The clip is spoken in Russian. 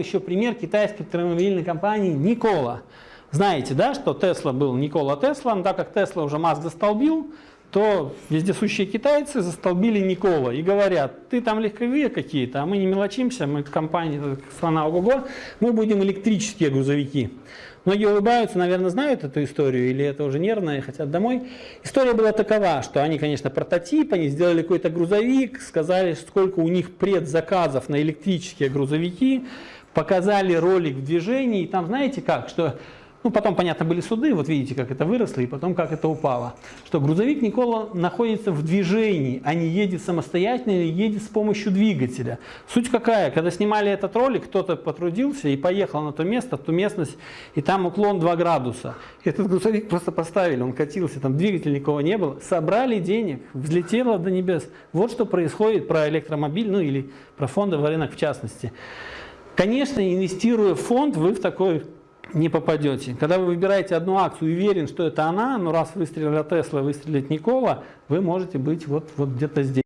Еще пример китайской автомобильной компании Никола. Знаете, да, что Тесла был Никола Тесла, так как Тесла уже Маск застолбил, то вездесущие китайцы застолбили Никола и говорят, ты там легковые какие-то, а мы не мелочимся, мы компания, страна ого-го, мы будем электрические грузовики. Многие улыбаются, наверное, знают эту историю, или это уже нервно хотят домой. История была такова, что они, конечно, прототип, они сделали какой-то грузовик, сказали, сколько у них предзаказов на электрические грузовики, показали ролик в движении, и там, знаете как, что ну, потом, понятно, были суды, вот видите, как это выросло, и потом, как это упало. Что грузовик Никола находится в движении, а не едет самостоятельно или едет с помощью двигателя. Суть какая? Когда снимали этот ролик, кто-то потрудился и поехал на то место, ту местность, и там уклон 2 градуса. Этот грузовик просто поставили, он катился, там двигателя никого не было, собрали денег, взлетело до небес. Вот что происходит про электромобиль, ну или про фондовый рынок в частности. Конечно, инвестируя в фонд, вы в такой не попадете. Когда вы выбираете одну акцию и уверен, что это она, но раз выстрелила Тесла, выстрелит Никола, вы можете быть вот, вот где-то здесь.